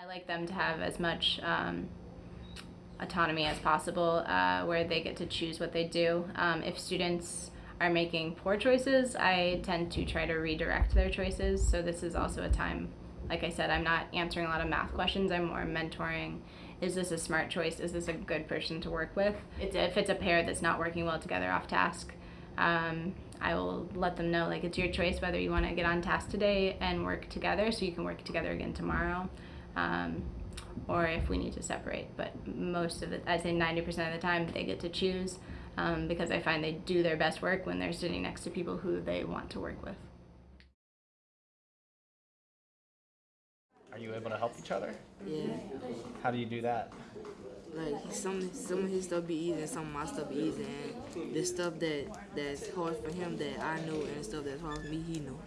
I like them to have as much um, autonomy as possible uh, where they get to choose what they do. Um, if students are making poor choices, I tend to try to redirect their choices. So this is also a time, like I said, I'm not answering a lot of math questions. I'm more mentoring. Is this a smart choice? Is this a good person to work with? It's, if it's a pair that's not working well together off task, um, I will let them know like it's your choice whether you want to get on task today and work together so you can work together again tomorrow. Um, or if we need to separate. But most of it, I'd say 90% of the time, they get to choose um, because I find they do their best work when they're sitting next to people who they want to work with. Are you able to help each other? Yeah, How do you do that? like some some of his stuff be easy and some of my stuff be easy, and the stuff that that's hard for him that I know and the stuff that's hard for me he know.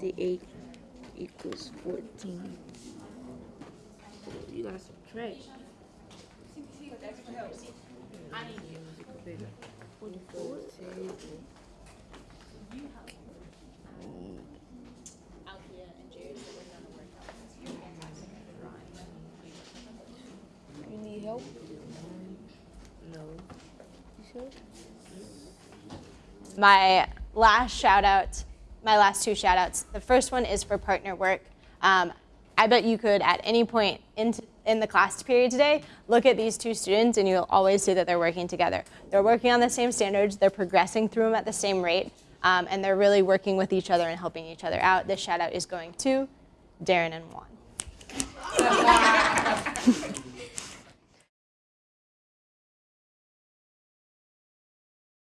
58 equals 14. You gotta subtract. Forty-four. You need help? No. You sure? my last shout out, my last two shout outs. The first one is for partner work. Um, I bet you could at any point in, in the class period today look at these two students and you'll always see that they're working together. They're working on the same standards, they're progressing through them at the same rate, um, and they're really working with each other and helping each other out. This shout out is going to Darren and Juan.